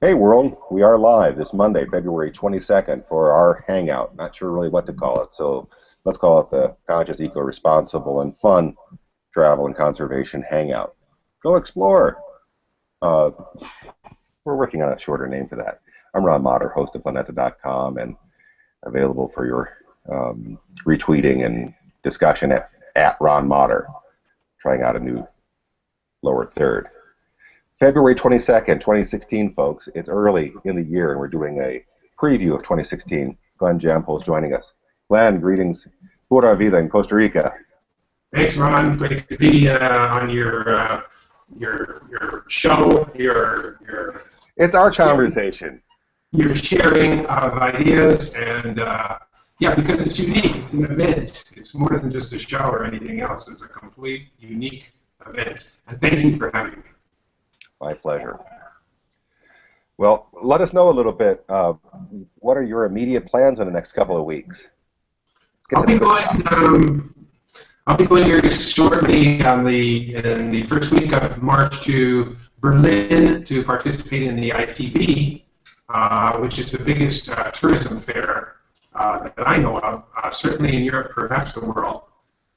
Hey world, we are live this Monday, February 22nd for our hangout. Not sure really what to call it, so let's call it the Conscious, Eco-Responsible, and Fun Travel and Conservation Hangout. Go explore! Uh, we're working on a shorter name for that. I'm Ron Mader, host of Planeta.com, and available for your um, retweeting and discussion at, at Ron Mader, trying out a new lower third. February 22nd, 2016, folks. It's early in the year, and we're doing a preview of 2016. Glenn Jampol is joining us. Glenn, greetings. Pura vida in Costa Rica. Thanks, Ron. Great to be uh, on your uh, your your show. Your your. It's our conversation. Your sharing of ideas and uh, yeah, because it's unique. It's an event. It's more than just a show or anything else. It's a complete unique event. And thank you for having me. My pleasure. Well, let us know a little bit. Uh, what are your immediate plans in the next couple of weeks? I'll be going. Um, I'll be going here shortly on the in the first week of March to Berlin to participate in the ITB, uh, which is the biggest uh, tourism fair uh, that I know of, uh, certainly in Europe, perhaps the world.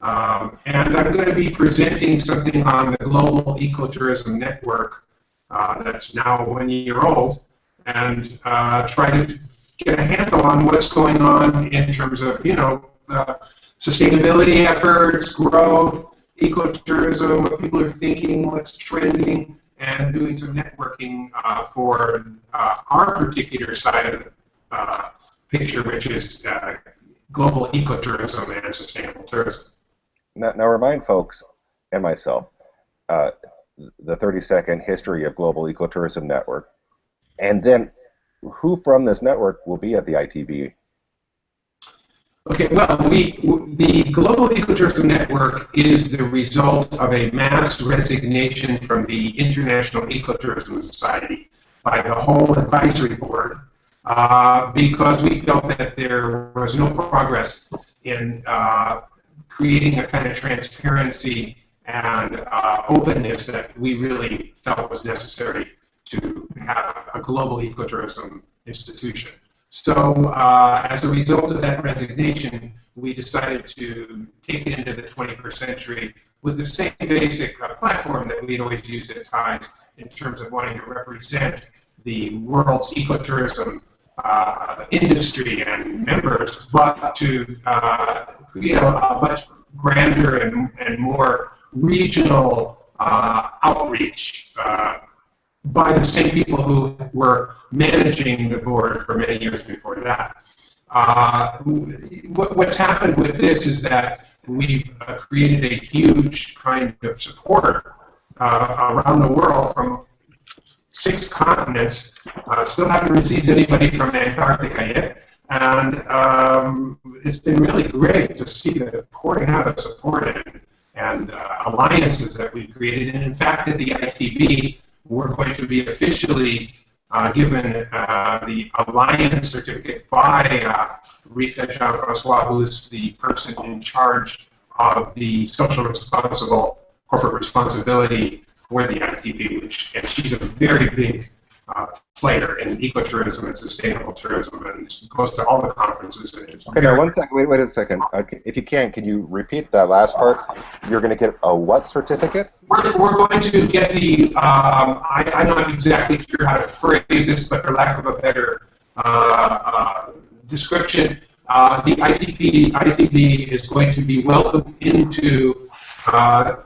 Um, and I'm going to be presenting something on the Global Ecotourism Network uh, that's now one year old, and uh, try to get a handle on what's going on in terms of, you know, uh, sustainability efforts, growth, ecotourism, what people are thinking, what's trending, and doing some networking uh, for uh, our particular side of the uh, picture, which is global ecotourism and sustainable tourism. Now, now remind folks and myself, the 30 second history of Global Ecotourism Network, and then who from this network will be at the ITB? Okay, well, we, the Global Ecotourism Network is the result of a mass resignation from the International Ecotourism Society by the whole advisory board uh, because we felt that there was no progress in uh, creating a kind of transparency and uh, openness that we really felt was necessary to have a global ecotourism institution. So uh, as a result of that resignation, we decided to take it into the 21st century with the same basic uh, platform that we'd always used at times in terms of wanting to represent the world's ecotourism uh, industry and members, but to uh, create a, much grander and, and more regional uh, outreach uh, by the same people who were managing the board for many years before that. Uh, what, what's happened with this is that we've uh, created a huge kind of support uh, around the world from six continents. Uh, still haven't received anybody from Antarctica yet. And um, it's been really great to see the pouring out of support and, and uh, alliances that we've created. And in fact, at the ITB, we're going to be officially uh, given uh, the alliance certificate by uh, Rika Jean-Francois, who is the person in charge of the social responsible corporate responsibility for the ITB, which and she's a very big uh, player in ecotourism and sustainable tourism, and goes to all the conferences. okay, now one second. Wait, wait a second. Okay, if you can, can you repeat that last part? You're going to get a what certificate? We're, we're going to get the. Um, I, I'm not exactly sure how to phrase this, but for lack of a better uh, uh, description, uh, the ITP ITB is going to be welcomed into uh,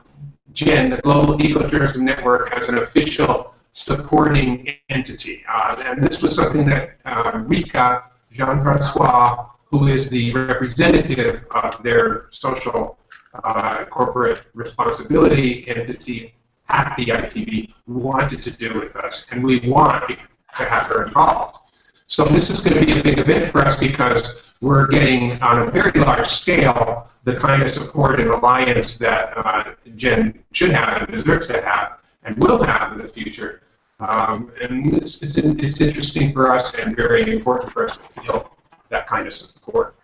GEN, the Global Ecotourism Network, as an official supporting entity. Uh, and this was something that uh, Rika Jean-Francois, who is the representative of their social uh, corporate responsibility entity at the ITB, wanted to do with us, and we want to have her involved. So this is going to be a big event for us because we're getting, on a very large scale, the kind of support and alliance that uh, GEN should have and deserves to have and will have in the future um, and it's, it's, it's interesting for us and very important for us to feel that kind of support.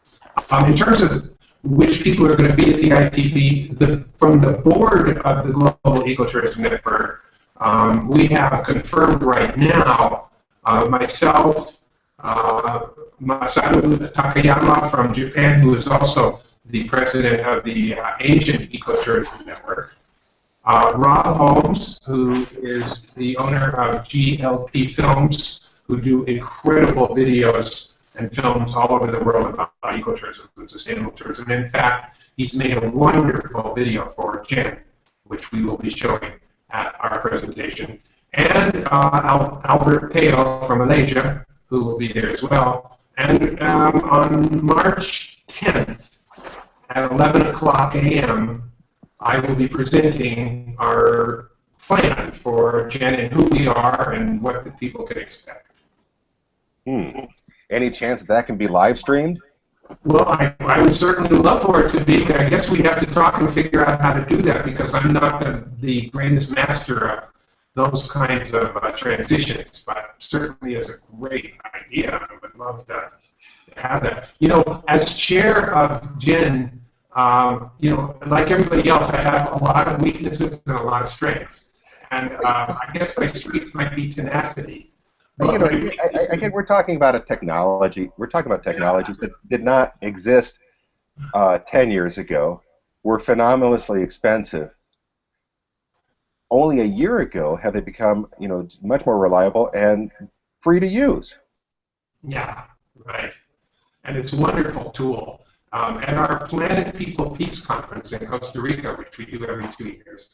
Um, in terms of which people are going to be at the ITB, the, from the board of the Global Ecotourism Network, um, we have confirmed right now uh, myself, uh, Masaru Takayama from Japan, who is also the president of the uh, Asian Ecotourism Network, uh, Rob Holmes, who is the owner of GLP Films, who do incredible videos and films all over the world about ecotourism and sustainable tourism. In fact, he's made a wonderful video for GEN, which we will be showing at our presentation. And uh, Albert Teo from Malaysia, who will be there as well. And um, on March 10th at 11 o'clock a.m., I will be presenting our plan for GEN and who we are and what the people can expect. Hmm. Any chance that that can be live streamed? Well, I, I would certainly love for it to be. I guess we have to talk and figure out how to do that because I'm not the, the greatest master of those kinds of uh, transitions, but certainly is a great idea. I would love to have that. You know, as chair of GEN, um, you know, like everybody else, I have a lot of weaknesses and a lot of strengths. And uh, I guess my strengths might be tenacity. But, you know, I, I, think we're talking about a technology. We're talking about technologies that did not exist uh, 10 years ago, were phenomenally expensive. Only a year ago have they become, you know, much more reliable and free to use. Yeah, right. And it's a wonderful tool. Um, at our Planet People Peace Conference in Costa Rica, which we do every two years,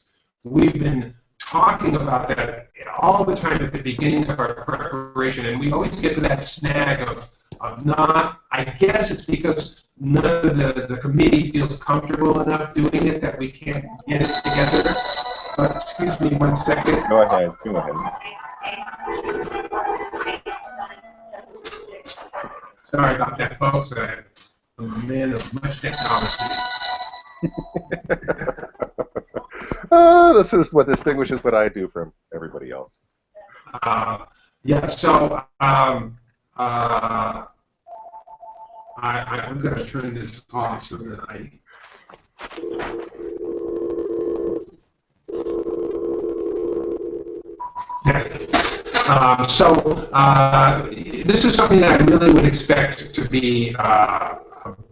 we've been talking about that all the time at the beginning of our preparation, and we always get to that snag of, of not, I guess it's because none of the, the committee feels comfortable enough doing it that we can't get it together. But excuse me one second. Go ahead, go ahead. Sorry about that, folks. I'm a man of much technology. uh, this is what distinguishes what I do from everybody else. Uh, yeah, so um, uh, I, am going to turn this off so that I. Um, so uh, this is something that I really would expect to be uh,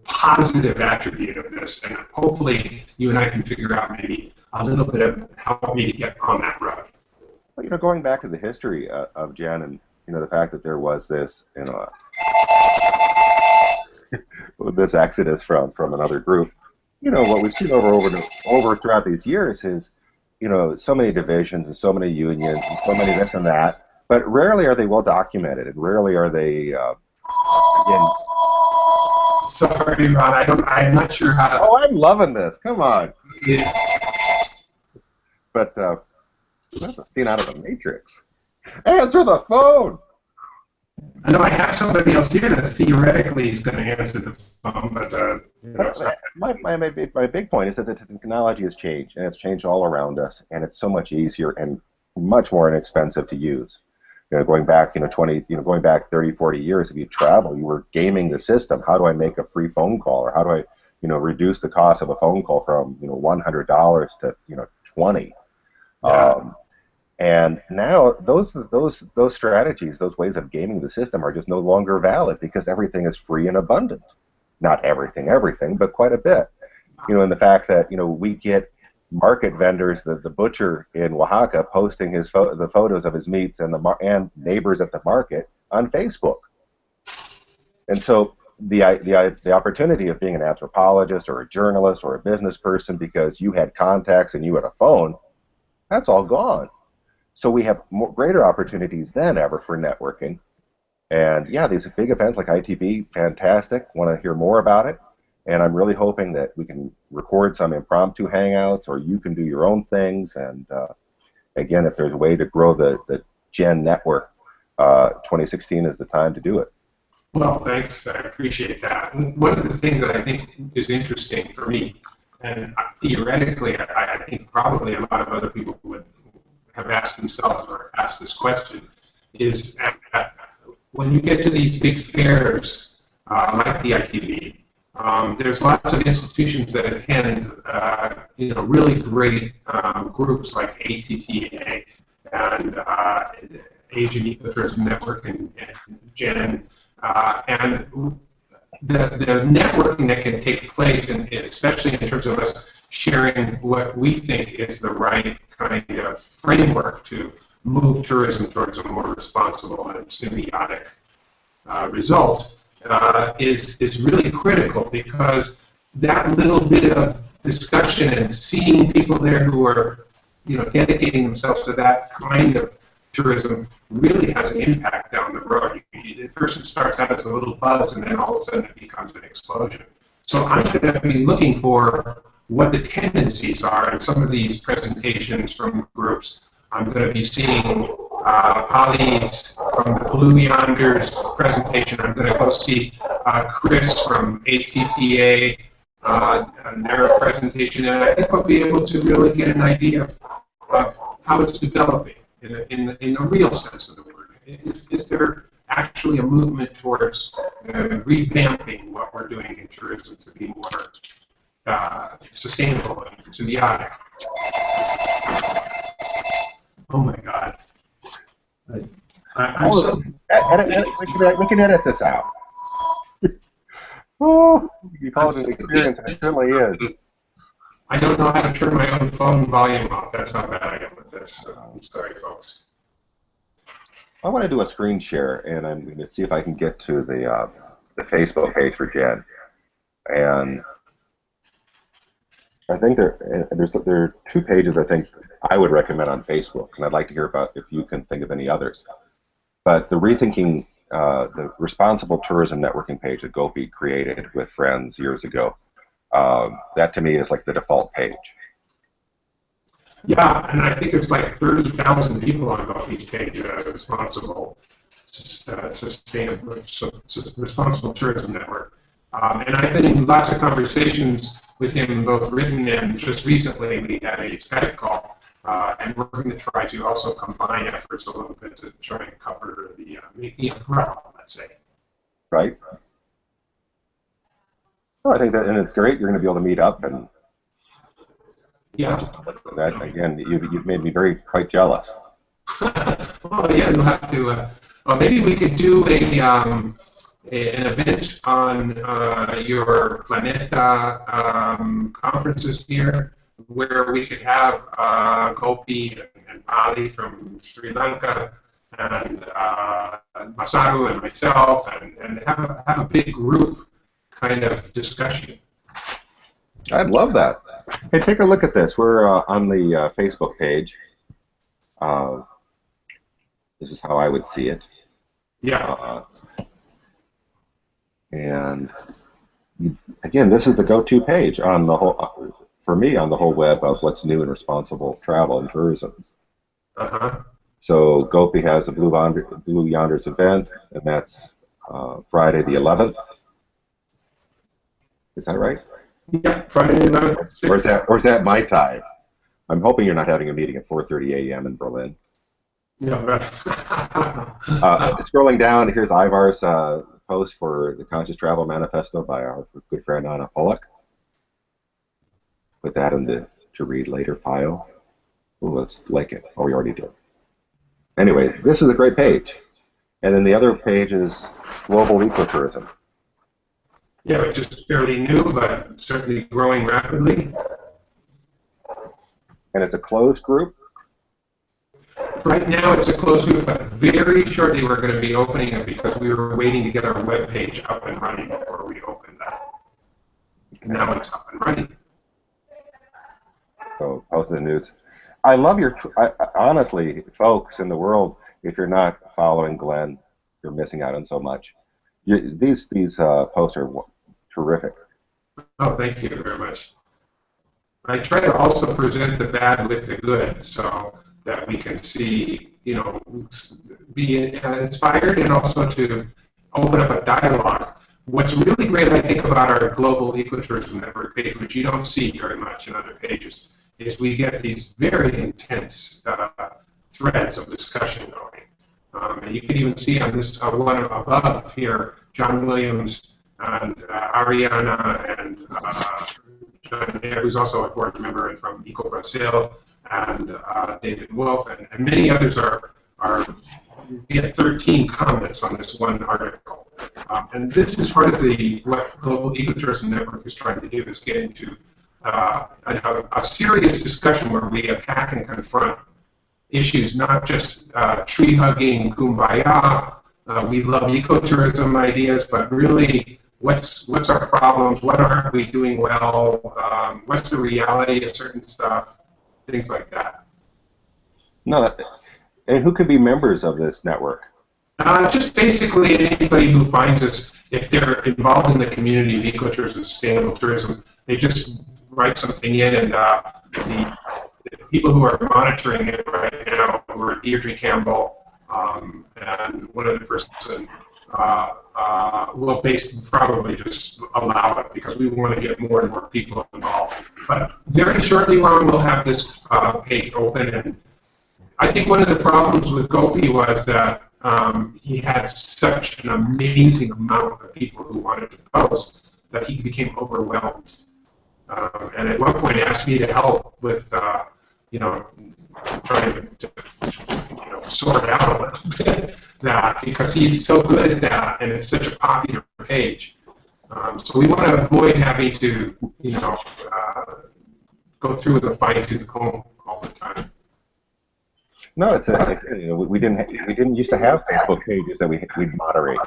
positive attribute of this, and hopefully you and I can figure out maybe a little bit of help me to get on that road. Well, you know, going back to the history uh, of GEN and you know the fact that there was this you know this exodus from from another group, you know what we've seen over over over throughout these years is you know so many divisions and so many unions and so many this and that, but rarely are they well documented and rarely are they uh, again. Sorry, Ron. I don't. I'm not sure how to. Oh, I'm loving this. Come on. Yeah but uh, that's a scene out of the Matrix. Answer the phone. I know I have somebody else here that theoretically is going to answer the phone, but uh, you know, my, my, my, big, my big point is that the technology has changed, and it's changed all around us, and it's so much easier and much more inexpensive to use. You know, going back, you know, 20, you know, going back 30, 40 years, if you travel, you were gaming the system. How do I make a free phone call, or how do I, you know, reduce the cost of a phone call from, you know, $100 to, you know, 20? Um, and now those those those strategies, those ways of gaming the system are just no longer valid because everything is free and abundant. Not everything, everything, but quite a bit. You know, in the fact that you know we get market vendors, the, the butcher in Oaxaca, posting his fo- the photos of his meats and the mar- and neighbors at the market on Facebook. And so the, the the opportunity of being an anthropologist or a journalist or a business person because you had contacts and you had a phone that's all gone. So we have more, greater opportunities than ever for networking. And yeah, these big events like ITB, fantastic. Want to hear more about it? And I'm really hoping that we can record some impromptu hangouts, or you can do your own things. And uh, again, if there's a way to grow the the Gen network, uh, 2016 is the time to do it. Well, thanks. I appreciate that. One of the things that I think is interesting for me and theoretically, I, I think probably a lot of other people would have asked themselves or asked this question is at, at, when you get to these big fairs uh, like the ITB, um, there's lots of institutions that attend, uh, you know, really great um, groups like ATTA, and uh, Asian Ecotourism Network and, and GEN, uh, and the, the networking that can take place, and especially in terms of us sharing what we think is the right kind of framework to move tourism towards a more responsible and symbiotic uh, result, uh, is, is really critical because that little bit of discussion and seeing people there who are you know, dedicating themselves to that kind of tourism really has an impact down the road. At first it starts out as a little buzz and then all of a sudden it becomes an explosion. So I'm going to be looking for what the tendencies are in some of these presentations from groups. I'm going to be seeing uh, Polly's from the Blue Yonders presentation. I'm going to go see uh, Chris from ATTA uh, and their presentation, and I think I'll be able to really get an idea of, of how it's developing in a, in, a, in real sense of the word. Is, is there actually a movement towards uh, revamping what we're doing in tourism to be more uh, sustainable and symbiotic? Oh my God. I, I, so, edit, edit, we, can, we can edit this out. oh, you call it an experience, it certainly is. I don't know how to turn my own phone volume off. That's how bad I am with this. So I'm sorry, folks. I want to do a screen share, and I'm going to see if I can get to the uh, the Facebook page for GEN. And I think there there's there are two pages I think I would recommend on Facebook, and I'd like to hear about if you can think of any others. But the rethinking uh, the responsible tourism networking page that Gopi created with friends years ago um, that to me is like the default page. Yeah, and I think there's like 30,000 people on Gopi's page uh, responsible, uh, sustainable, responsible tourism network. Um, and I've been in lots of conversations with him, both written and just recently we had a Skype call. Uh, and we're going to try to also combine efforts a little bit to try and cover the, uh, the umbrella, let's say. Right. Well, I think that, and it's great. You're going to be able to meet up and yeah. That again, you've, you've made me very quite jealous. well, yeah, you'll have to. Uh, well, maybe we could do a, um, a an event on uh, your Planeta um, conferences here, where we could have uh, Gopi and, Pali from Sri Lanka and uh, Masaru and myself, and, and have a, have a big group kind of discussion. I'd love that. Hey, take a look at this. We're uh, on the uh, Facebook page. Uh, this is how I would see it. Yeah. Uh, and again, this is the go-to page on the whole, for me, on the whole web of what's new and responsible travel and tourism. Uh-huh. So Gopi has a Blue, Yonder, Blue Yonders event, and that's uh, Friday the 11th. Is that right? Yeah, Friday night. Or is that, or is that my time? I'm hoping you're not having a meeting at 4:30 a.m. in Berlin. No, right. uh, scrolling down, here's Ivar's uh, post for the Conscious Travel Manifesto by our good friend Anna Pollock. Put that in the to read later file. Ooh, let's like it. Oh, we already did. Anyway, this is a great page. And then the other page is global ecotourism. Yeah, which is fairly new, but certainly growing rapidly. And it's a closed group? Right now it's a closed group, but very shortly we're going to be opening it because we were waiting to get our web page up and running before we opened that. Now it's up and running. So, post the news. I love your, I, honestly, folks in the world, if you're not following Glenn, you're missing out on so much. You, these these uh, posts are terrific. Oh, thank you very much. I try to also present the bad with the good so that we can see, you know, be inspired and also to open up a dialogue. What's really great, I think, about our global ecotourism network page, which you don't see very much in other pages, is we get these very intense uh, threads of discussion going. Um, and you can even see on this uh, one above here, John Williams and uh, Ariana and uh, John who's also a board member from Eco Brazil, and uh, David Wolf, and, and, many others are, are we had 13 comments on this one article. Um, and this is part of the what Global Ecotourism Network is trying to do is get into uh, a, a, serious discussion where we attack and confront issues, not just uh, tree hugging, kumbaya, uh, we love ecotourism ideas, but really what's what's our problems, what aren't we doing well, um, what's the reality of certain stuff, things like that. No, and who could be members of this network? Uh, just basically anybody who finds us, if they're involved in the community of ecotourism, sustainable tourism, they just write something in, and uh, the, the, people who are monitoring it right now are Deirdre Campbell um, and one other person. Uh, uh, will probably just allow it because we want to get more and more people involved. But very shortly, we'll have this uh, page open, and I think one of the problems with Gopi was that um, he had such an amazing amount of people who wanted to post that he became overwhelmed. Um, and at one point asked me to help with, uh, you know, trying to, you know, sort out a little bit that because he's so good at that and it's such a popular page. Um, so we want to avoid having to, you know, uh, go through the fine tooth comb all the time. No, it's a, you know, we didn't we didn't used to have Facebook pages that we we'd moderate.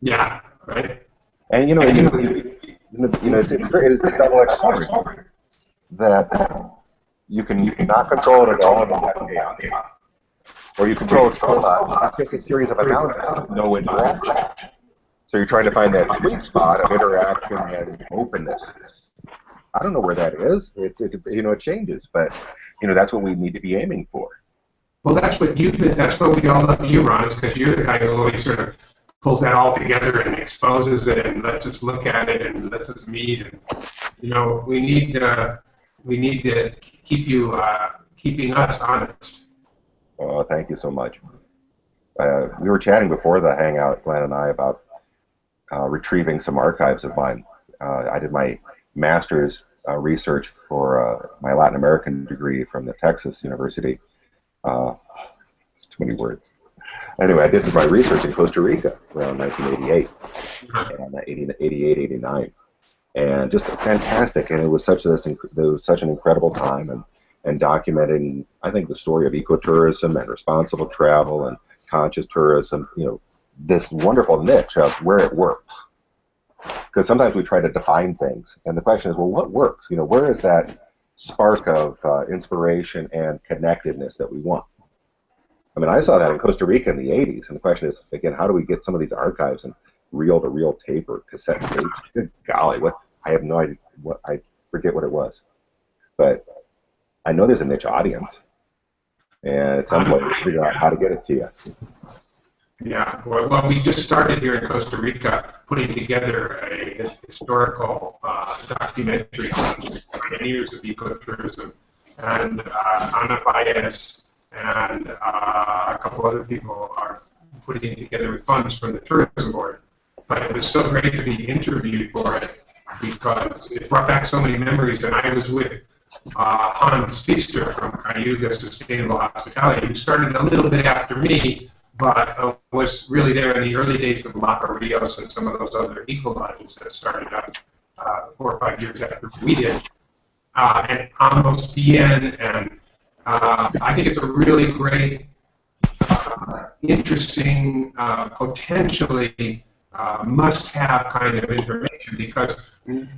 Yeah, right. And you know, you know, you know, it's, it's a double-edged sword that you can you can not control it at all or you control it so much it's just a series of announcements, no interaction. So you're trying to find that sweet spot of interaction and openness. I don't know where that is. It, it you know it changes, but you know that's what we need to be aiming for. Well, that's what you. That's what we all love you, Ron, is because you're the guy who always sort of pulls that all together and exposes it and lets us look at it and lets us meet. And you know, we need uh, we need to keep you uh, keeping us honest. Oh, thank you so much. Uh, we were chatting before the hangout, Glenn and I, about uh, retrieving some archives of mine. Uh, I did my master's uh, research for uh, my Latin American degree from the Texas University. Too many words. Anyway, I did my research in Costa Rica around 1988, and 88, 89, and just fantastic. And it was such this, it was such an incredible time, and and documenting, I think, the story of ecotourism and responsible travel and conscious tourism. You know, this wonderful niche of where it works because sometimes we try to define things, and the question is, well, what works? You know, where is that spark of uh, inspiration and connectedness that we want? I mean, I saw that in Costa Rica in the 80s, and the question is, again, how do we get some of these archives and reel-to-reel tape or cassette tape? Good golly, what? I have no idea. What I forget what it was, but I know there's a niche audience, and at some point, we'll figure out how to get it to you. Yeah, well, well, we just started here in Costa Rica putting together a historical uh, documentary on the pioneers of ecotourism, and uh, Ana Baez and uh, a couple other people are putting together with funds from the tourism board. But it was so great to be interviewed for it because it brought back so many memories, and I was with uh, Hans Pfister from Cayuga Sustainable Hospitality, who started a little bit after me, but uh, was really there in the early days of Lapa Rios and some of those other eco lodges that started up uh, four or five years after we did. Uh, and Amos Bien, and uh, I think it's a really great, uh, interesting, uh, potentially must-have kind of information because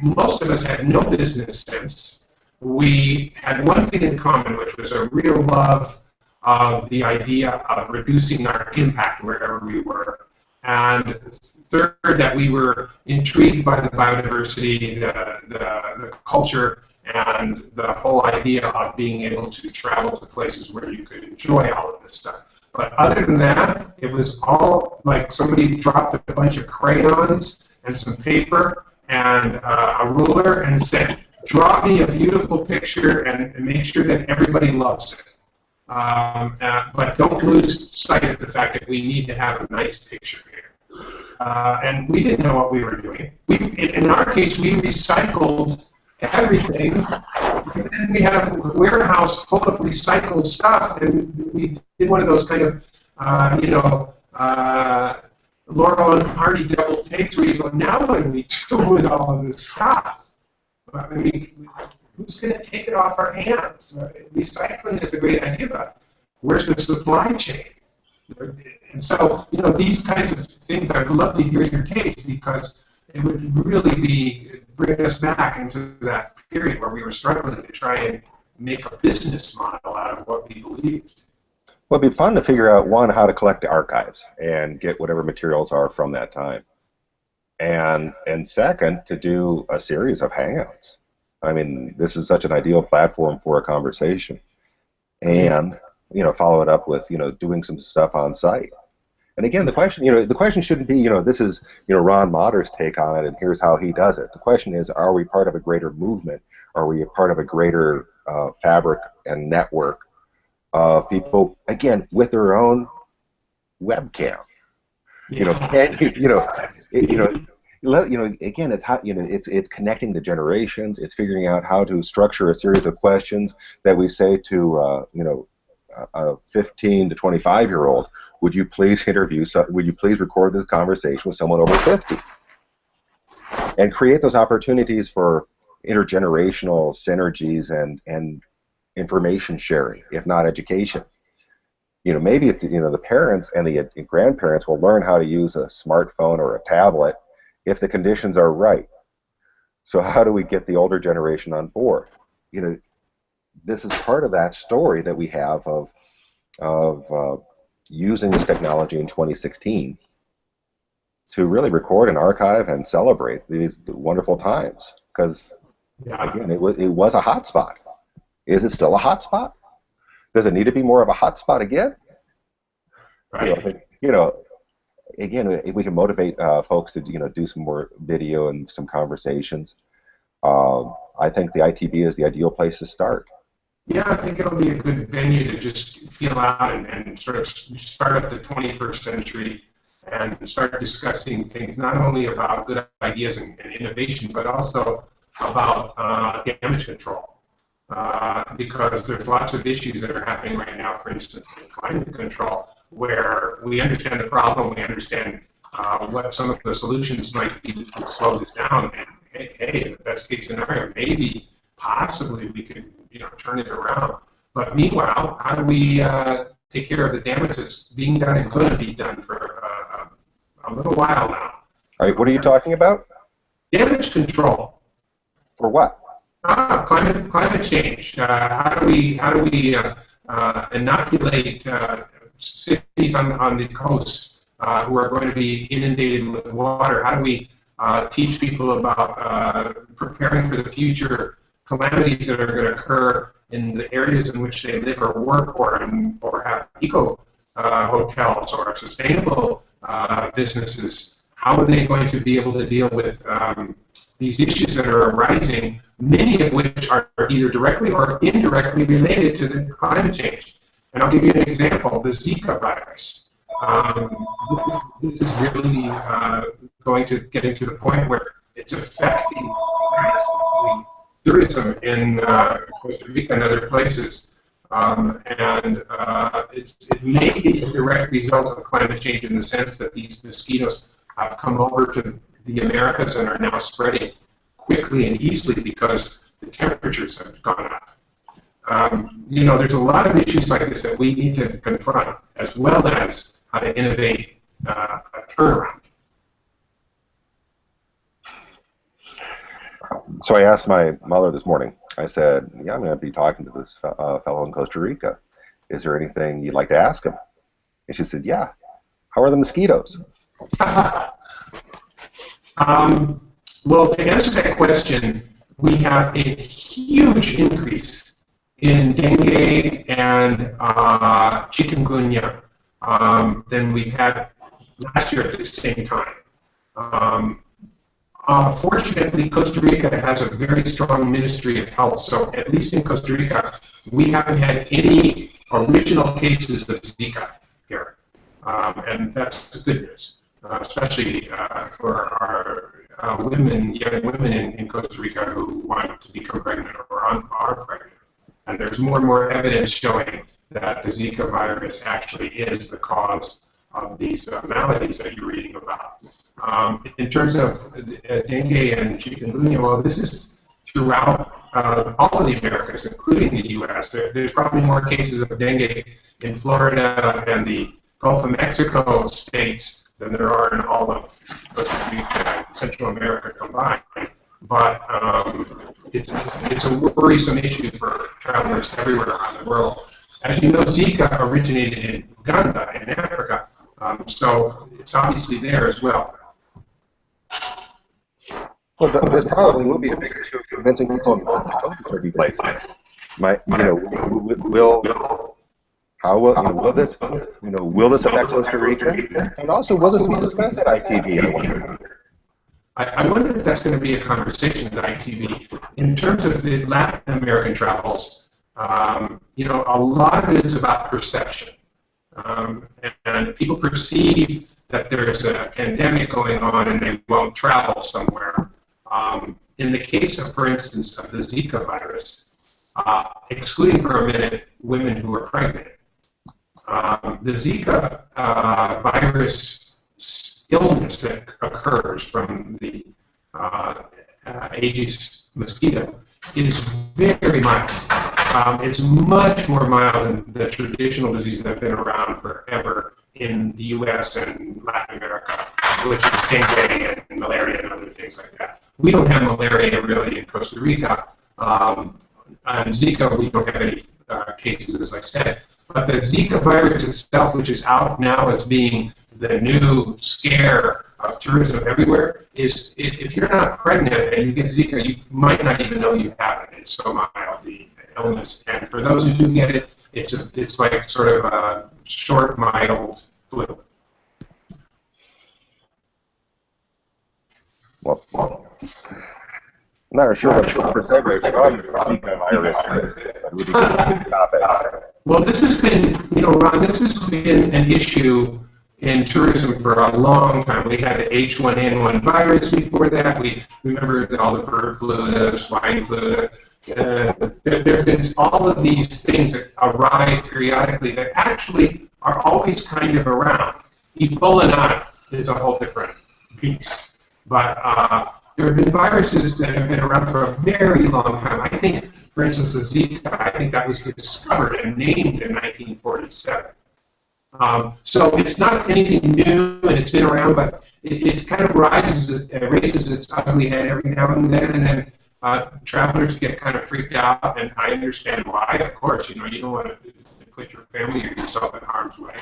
most of us had no business sense. We had one thing in common, which was a real love of the idea of reducing our impact wherever we were. And third, that we were intrigued by the biodiversity, the, the, the culture, and the whole idea of being able to travel to places where you could enjoy all of this stuff. But other than that, it was all like somebody dropped a bunch of crayons and some paper and uh, a ruler and said, draw me a beautiful picture and, and make sure that everybody loves it. Um, uh, but don't lose sight of the fact that we need to have a nice picture here. Uh, and we didn't know what we were doing. We, in our case, we recycled everything. And then we had a warehouse full of recycled stuff, and we did one of those kind of uh, you know, uh, Laurel and Hardy double takes where you go, now what do we do with all of this stuff? I mean, who's going to take it off our hands? Uh, recycling is a great idea, but where's the supply chain? And so, you know, these kinds of things, I'd love to hear your case because it would really be bring us back into that period where we were struggling to try and make a business model out of what we believed. Well, it'd be fun to figure out one how to collect the archives and get whatever materials are from that time, and and second to do a series of hangouts. I mean, this is such an ideal platform for a conversation, and you know, follow it up with you know doing some stuff on site. And again, the question, you know, the question shouldn't be, you know, this is, you know, Ron Mader's take on it, and here's how he does it. The question is, are we part of a greater movement? Are we a part of a greater uh, fabric and network of people, again, with their own webcam? You know, can you, you know, it, you know, let, you know, again, it's how, you know, it's it's connecting the generations. It's figuring out how to structure a series of questions that we say to, uh, you know, a 15 to 25 year old would you please interview, would you please record this conversation with someone over 50? And create those opportunities for intergenerational synergies and, and information sharing, if not education. You know, maybe it's, you know, the parents and the grandparents will learn how to use a smartphone or a tablet if the conditions are right. So how do we get the older generation on board? You know, this is part of that story that we have of, of uh, using this technology in 2016 to really record and archive and celebrate these wonderful times. Because yeah. again, it was it was a hotspot. Is it still a hotspot? Does it need to be more of a hotspot again? Right. You know, you know again, if we can motivate uh, folks to you know do some more video and some conversations, um, I think the ITB is the ideal place to start. Yeah, I think it'll be a good venue to just feel out and, and sort of start up the 21st century and start discussing things not only about good ideas and, and innovation, but also about uh, damage control. Uh, because there's lots of issues that are happening right now, for instance, in climate control, where we understand the problem, we understand uh, what some of the solutions might be to slow this down, and hey, hey, the best case scenario, maybe, possibly, we could you know, turn it around. But meanwhile, how do we uh, take care of the damage that's being done and going to be done for uh, a little while now? All right, what are you talking about? Damage control. For what? Ah, climate climate change. Uh, how do we how do we uh, uh, inoculate uh, cities on on the coast who are going to be inundated with water? How do we teach people about preparing for the future calamities that are going to occur in the areas in which they live or work or, or have eco uh, hotels or sustainable uh, businesses, how are they going to be able to deal with um, these issues that are arising, many of which are either directly or indirectly related to the climate change? And I'll give you an example, the Zika virus. Um, this, is really uh, going to getting to the point where it's affecting tourism in uh, Costa Rica and other places. Um, and uh, it may be a direct result of climate change in the sense that these mosquitoes have come over to the Americas and are now spreading quickly and easily because the temperatures have gone up. Um, you know, there's a lot of issues like this that we need to confront, as well as how to innovate uh, a turnaround. So I asked my mother this morning. I said, "Yeah, I'm going to be talking to this uh, fellow in Costa Rica. Is there anything you'd like to ask him?" And she said, "Yeah. How are the mosquitoes?" um, well, to answer that question, we have a huge increase in dengue and uh, chikungunya um, than we had last year at the same time. Um, uh, fortunately, Costa Rica has a very strong Ministry of Health, so at least in Costa Rica, we haven't had any original cases of Zika here, um, and that's good news, uh, especially uh, for our uh, women, young women in, in, Costa Rica who want to become pregnant or are, are pregnant. And there's more and more evidence showing that the Zika virus actually is the cause of these maladies that you're reading about. Um, in terms of uh, dengue and chikungunya, well, this is throughout uh, all of the Americas, including the U.S. There, there's probably more cases of dengue in Florida and the Gulf of Mexico states than there are in all of Central America combined. But um, it's, it's a worrisome issue for travelers everywhere around the world. As you know, Zika originated in Uganda, in Africa, um, so it's obviously there as well. Well, this probably will be a big issue of convincing people to go to certain places. My, you know, will how will, you know, will this, you know, will this affect Costa Rica? And also, will this be discussed at ITB? I wonder. I, I wonder if that's going to be a conversation at ITB. In terms of the Latin American travels, um, you know, a lot of it is about perception. Um, and, people perceive that there's a pandemic going on and they won't travel somewhere. Um, in the case of, for instance, of the Zika virus, uh, excluding for a minute women who are pregnant, um, the Zika uh, virus illness that occurs from the uh, uh, Aedes mosquito is very mild. Um, it's much more mild than the traditional diseases that have been around forever in the U.S. and Latin America, which is dengue and malaria and other things like that. We don't have malaria really in Costa Rica. Um, Zika, we don't have any uh, cases, as I said. But the Zika virus itself, which is out now as being the new scare of tourism everywhere, is if you're not pregnant and you get Zika, you might not even know you have it. It's so mild, the illness. And for those who do get it, it's a, it's like sort of a short, mild flu. Well, well I'm not sure what percent from Zika virus. Well, this has been, you know, Ron, this has been an issue in tourism for a long time. We had the H1N1 virus before that. We remember all the bird flu, the swine flu. Uh, there, have been all of these things that arise periodically that actually are always kind of around. Ebola not is a whole different beast. But uh, there have been viruses that have been around for a very long time. I think for instance, the Zika, I think that was discovered and named in 1947. Um, so it's not anything new, and it's been around, but it, it kind of rises, it raises its ugly head every now and then, and then uh, travelers get kind of freaked out, and I understand why. Of course, you know, you don't want to put your family or yourself in harm's way.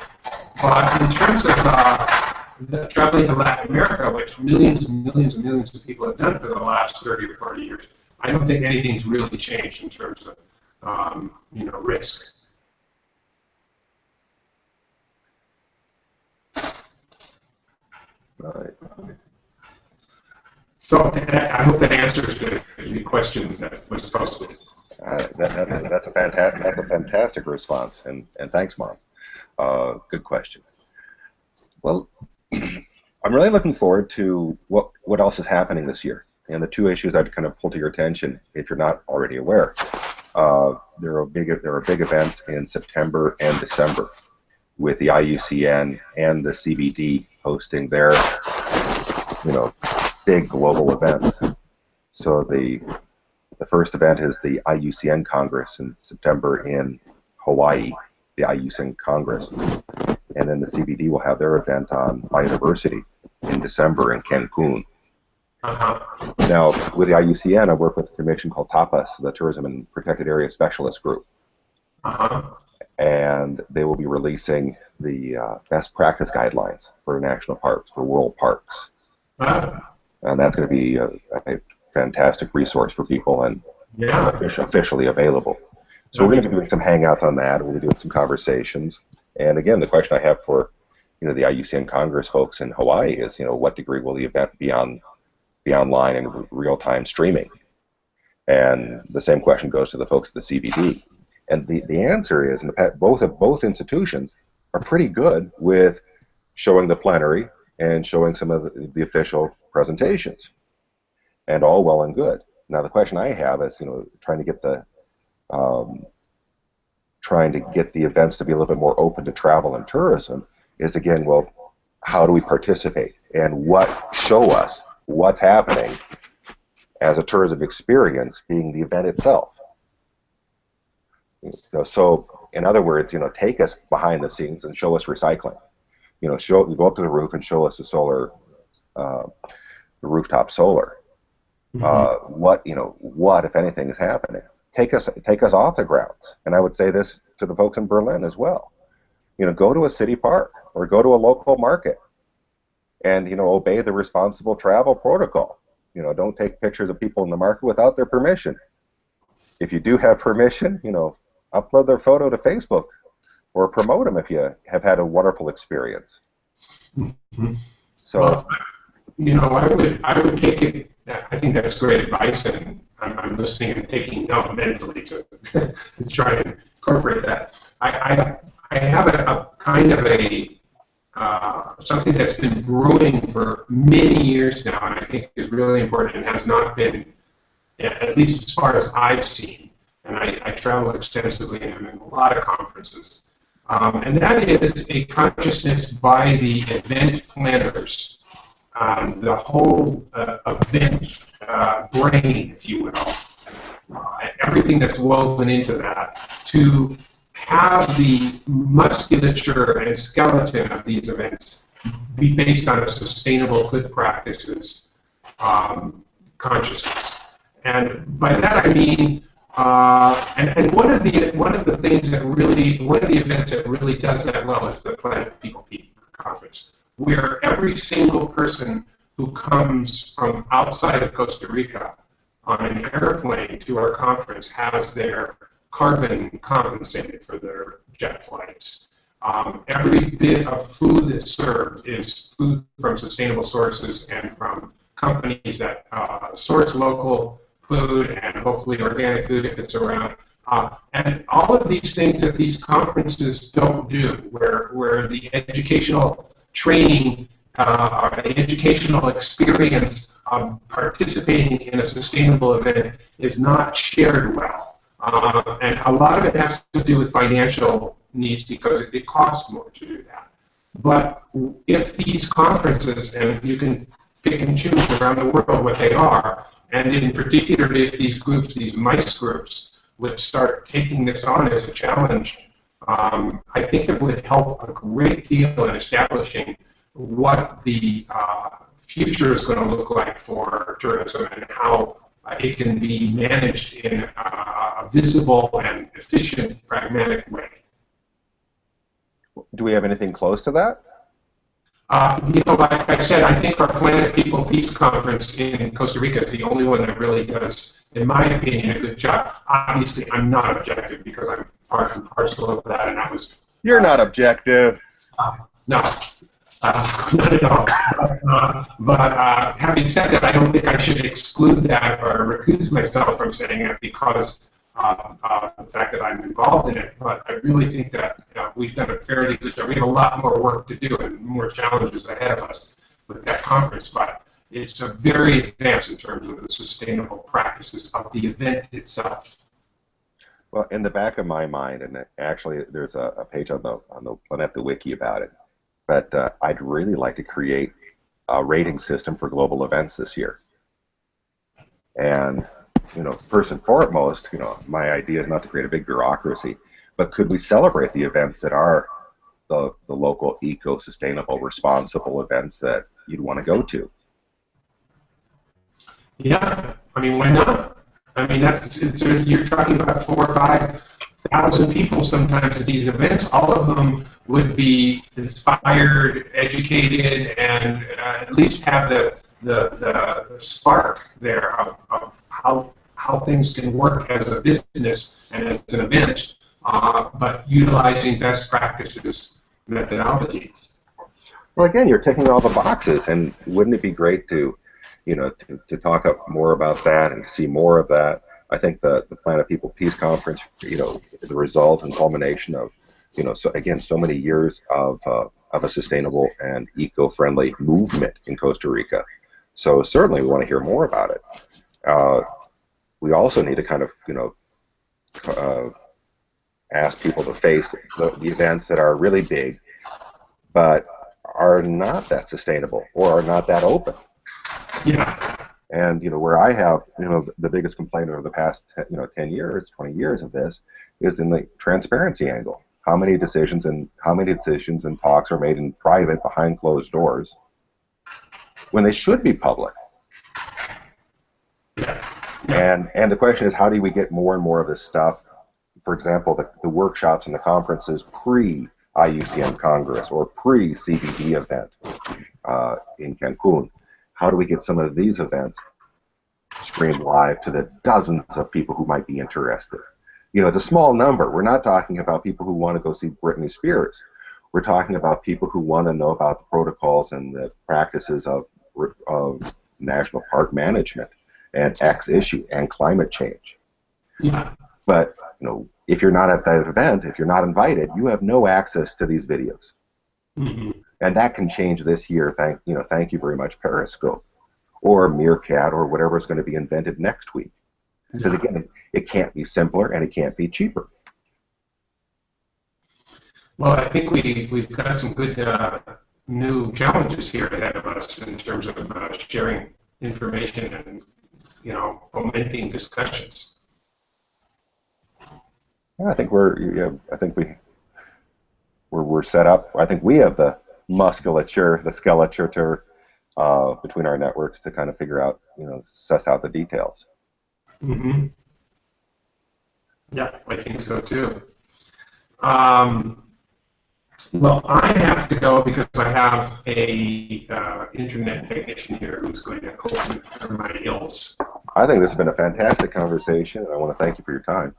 But in terms of uh, the, traveling to Latin America, which millions and millions and millions of people have done for the last 30 or 40 years, I don't think anything's really changed in terms of um, you know risk. Right. So I hope that answers the, question that was posed. Uh, that, that, that's a fantastic that's a fantastic response, and and thanks, Mom. Uh, good question. Well, I'm really looking forward to what what else is happening this year. And the two issues I'd kind of pull to your attention, if you're not already aware, uh, there are big there are big events in September and December, with the IUCN and the CBD hosting their, you know, big global events. So the the first event is the IUCN Congress in September in Hawaii, the IUCN Congress, and then the CBD will have their event on biodiversity in December in Cancun. Uh-huh. Now, with the IUCN, I work with a commission called TAPAS, the Tourism and Protected Area Specialist Group. Uh-huh. And they will be releasing the uh, best practice guidelines for national parks, for world parks. Uh-huh. And that's going to be a, a, fantastic resource for people and yeah. officially available. So we're going to be doing some hangouts on that. We'll be doing some conversations. And again, the question I have for you know the IUCN Congress folks in Hawaii is, you know, what degree will the event be on be online and real-time streaming? And the same question goes to the folks at the CBD. And the, the answer is, and both of both institutions are pretty good with showing the plenary and showing some of the, the official presentations, and all well and good. Now the question I have is, you know, trying to get the um, trying to get the events to be a little bit more open to travel and tourism is again, well, how do we participate and what show us what's happening as a tourism experience being the event itself. You know, so in other words, you know, take us behind the scenes and show us recycling. You know, show go up to the roof and show us the solar, uh, the rooftop solar. Mm-hmm. Uh, what you know, what if anything is happening? Take us take us off the grounds. And I would say this to the folks in Berlin as well. You know, go to a city park or go to a local market, and you know, obey the responsible travel protocol. You know, don't take pictures of people in the market without their permission. If you do have permission, you know, upload their photo to Facebook or promote them if you have had a wonderful experience. Mm-hmm. So, well, you know, I would I would take it. I think that's great advice, and I'm, I'm listening and taking note mentally to, to try and incorporate that. I I, I have a, a kind of a uh, something that's been brewing for many years now, and I think is really important and has not been, at least as far as I've seen, and I, I travel extensively and I'm in a lot of conferences, um, and that is a consciousness by the event planners, um, the whole uh, event uh, brain, if you will, uh, everything that's woven into that, to have the musculature and skeleton of these events be based on a sustainable good practices um, consciousness. And by that I mean, uh, and, and one of the one of the things that really one of the events that really does that well is the Planet People conference, where every single person who comes from outside of Costa Rica on an airplane to our conference has their carbon compensated for their jet flights. Um, every bit of food that's served is food from sustainable sources and from companies that uh, source local food and hopefully organic food if it's around. Uh, and all of these things that these conferences don't do, where, where the educational training uh, the educational experience of participating in a sustainable event is not shared well. Uh, and a lot of it has to do with financial needs because it, it costs more to do that. But if these conferences, and you can pick and choose around the world what they are, and in particular if these groups, these MICE groups, would start taking this on as a challenge, um, I think it would help a great deal in establishing what the uh, future is going to look like for tourism and how uh, it can be managed in a visible and efficient, pragmatic way. Do we have anything close to that? Uh, you know, like I said, I think our Planet People Peace Conference in Costa Rica is the only one that really does, in my opinion, a good job. Obviously, I'm not objective because I'm part and parcel of that, and I was. You're not objective. Uh, no, uh, not at all. Uh, but uh, having said that, I don't think I should exclude that or recuse myself from saying it because uh, uh, the fact that I'm involved in it. But I really think that we've done a fairly good job. We have a lot more work to do and more challenges ahead of us with that conference. But it's a very advanced in terms of the sustainable practices of the event itself. Well, in the back of my mind, and actually, there's a, a page on the on the Planeta Wiki about it but uh, I'd really like to create a rating system for global events this year. And you know, first and foremost, you know, my idea is not to create a big bureaucracy, but could we celebrate the events that are the, the local eco-sustainable, responsible events that you'd want to go to? Yeah, I mean, why not? I mean, that's it's, it's, you're talking about four or five thousand people sometimes at these events. All of them would be inspired, educated, and uh, at least have the, the, the spark there of, of, how, how things can work as a business and as an event, uh, but utilizing best practices methodologies. Well, again, you're ticking all the boxes, and wouldn't it be great to, you know, to, to talk up more about that and see more of that? I think the, the Planet People Peace Conference, you know, the result and culmination of you know, so again, so many years of uh, of a sustainable and eco-friendly movement in Costa Rica. So certainly, we want to hear more about it. Uh, we also need to kind of, you know, uh, ask people to face the, the events that are really big, but are not that sustainable or are not that open. Yeah. And you know where I have you know the biggest complaint over the past you know 10 years, 20 years of this is in the transparency angle. How many decisions and how many decisions and talks are made in private behind closed doors when they should be public? And and the question is, how do we get more and more of this stuff? For example, the, the workshops and the conferences pre IUCN Congress or pre CBD event uh, in Cancun. How do we get some of these events streamed live to the dozens of people who might be interested? You know, it's a small number. We're not talking about people who want to go see Britney Spears. We're talking about people who want to know about the protocols and the practices of, of national park management and X issue and climate change. Yeah. But you know, if you're not at that event, if you're not invited, you have no access to these videos, hmm and that can change this year. Thank you know, thank you very much, Periscope, or Meerkat, or whatever is going to be invented next week. Because again, it, it can't be simpler and it can't be cheaper. Well, I think we, we've got some good uh, new challenges here ahead of us in terms of uh, sharing information and, you know, fomenting discussions. Yeah, I think we're. Yeah, I think we. We're, we're set up. I think we have the musculature, the skeleture uh, between our networks to kind of figure out, you know, suss out the details. Mm-hmm. Yeah, I think so too. Um, well, I have to go because I have a uh, internet technician here who's going to cure my ills. I think this has been a fantastic conversation. And I want to thank you for your time.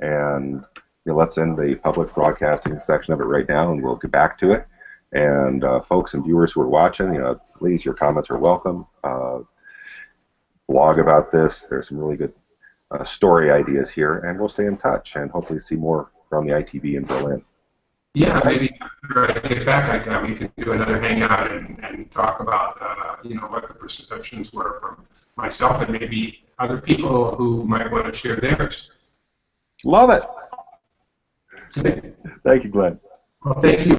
And you know, let's end the public broadcasting section of it right now, and we'll get back to it. And uh, folks and viewers who are watching, you know, please, your comments are welcome. Uh, blog about this. There's some really good uh, story ideas here, and we'll stay in touch and hopefully see more from the ITB in Berlin. Yeah, maybe after I get back, I we can do another hangout and, and talk about, uh, you know, what the perceptions were from myself and maybe other people who might want to share theirs. Love it. Thank you, Glenn. Well, thank you